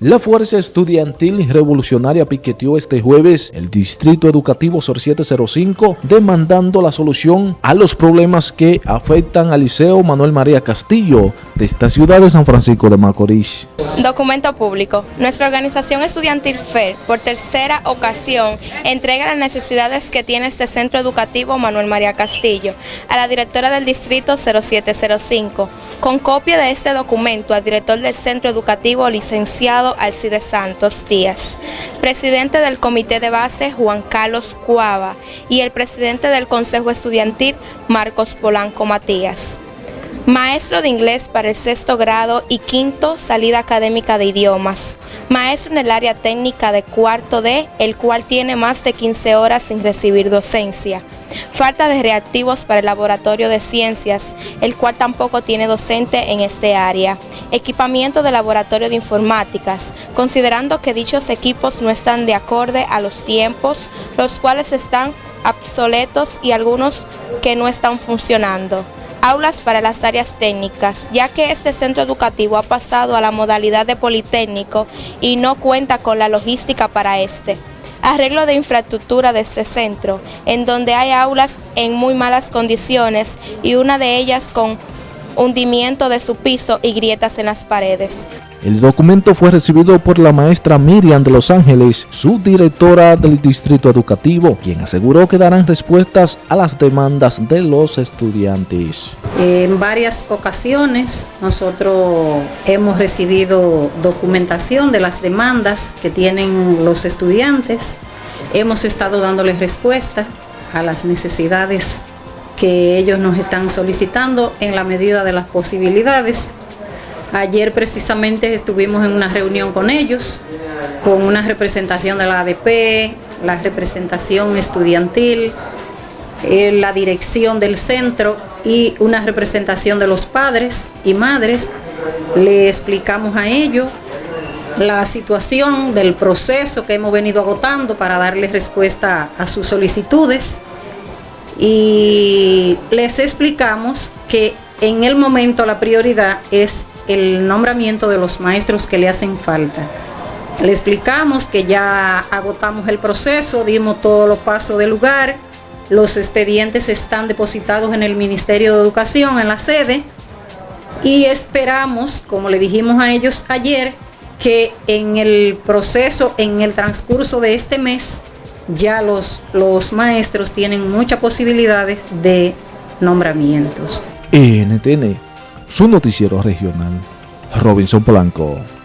La Fuerza Estudiantil Revolucionaria piqueteó este jueves el Distrito Educativo SOR 705 demandando la solución a los problemas que afectan al Liceo Manuel María Castillo de esta ciudad de San Francisco de Macorís. Documento público. Nuestra organización estudiantil FER, por tercera ocasión, entrega las necesidades que tiene este centro educativo Manuel María Castillo a la directora del Distrito 0705, con copia de este documento al director del centro educativo licenciado Alcide Santos Díaz, presidente del Comité de Base Juan Carlos Cuava y el presidente del Consejo Estudiantil Marcos Polanco Matías. Maestro de inglés para el sexto grado y quinto salida académica de idiomas. Maestro en el área técnica de cuarto D, el cual tiene más de 15 horas sin recibir docencia. Falta de reactivos para el laboratorio de ciencias, el cual tampoco tiene docente en este área, equipamiento de laboratorio de informáticas, considerando que dichos equipos no están de acorde a los tiempos, los cuales están obsoletos y algunos que no están funcionando aulas para las áreas técnicas, ya que este centro educativo ha pasado a la modalidad de politécnico y no cuenta con la logística para este arreglo de infraestructura de este centro, en donde hay aulas en muy malas condiciones y una de ellas con hundimiento de su piso y grietas en las paredes. El documento fue recibido por la maestra Miriam de Los Ángeles, subdirectora del Distrito Educativo, quien aseguró que darán respuestas a las demandas de los estudiantes. En varias ocasiones nosotros hemos recibido documentación de las demandas que tienen los estudiantes. Hemos estado dándoles respuesta a las necesidades que ellos nos están solicitando en la medida de las posibilidades. Ayer precisamente estuvimos en una reunión con ellos, con una representación de la ADP, la representación estudiantil, eh, la dirección del centro y una representación de los padres y madres. Le explicamos a ellos la situación del proceso que hemos venido agotando para darles respuesta a sus solicitudes y les explicamos que en el momento la prioridad es el nombramiento de los maestros que le hacen falta. Le explicamos que ya agotamos el proceso, dimos todos los pasos del lugar, los expedientes están depositados en el Ministerio de Educación, en la sede, y esperamos, como le dijimos a ellos ayer, que en el proceso, en el transcurso de este mes, ya los, los maestros tienen muchas posibilidades de nombramientos. NTN, su noticiero regional, Robinson Polanco.